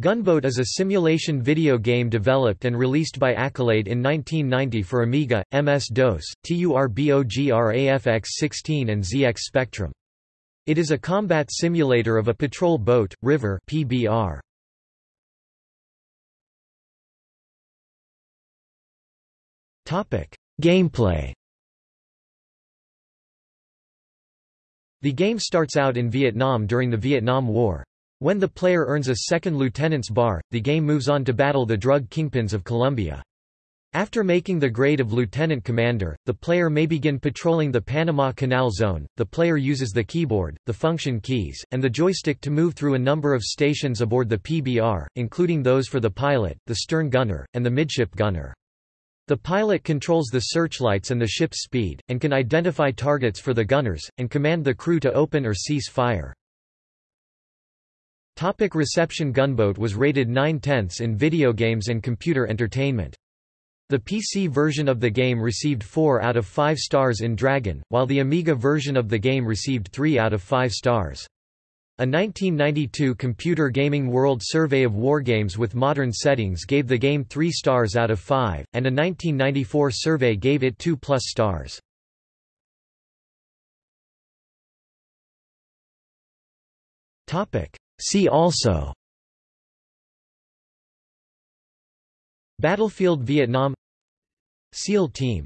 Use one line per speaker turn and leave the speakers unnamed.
Gunboat is a simulation video game developed and released by Accolade in 1990 for Amiga, MS-DOS, TURBOGRAFX-16 and ZX Spectrum. It is a combat simulator of a patrol boat, river PBR. Gameplay The game starts out in Vietnam during the Vietnam War. When the player earns a second lieutenant's bar, the game moves on to battle the drug kingpins of Colombia. After making the grade of lieutenant commander, the player may begin patrolling the Panama Canal Zone. The player uses the keyboard, the function keys, and the joystick to move through a number of stations aboard the PBR, including those for the pilot, the stern gunner, and the midship gunner. The pilot controls the searchlights and the ship's speed, and can identify targets for the gunners, and command the crew to open or cease fire. Topic reception Gunboat was rated 9 tenths in video games and computer entertainment. The PC version of the game received 4 out of 5 stars in Dragon, while the Amiga version of the game received 3 out of 5 stars. A 1992 Computer Gaming World Survey of Wargames with modern settings gave the game 3 stars out of 5, and a 1994 survey gave it 2 plus stars. See also. Battlefield Vietnam. SEAL Team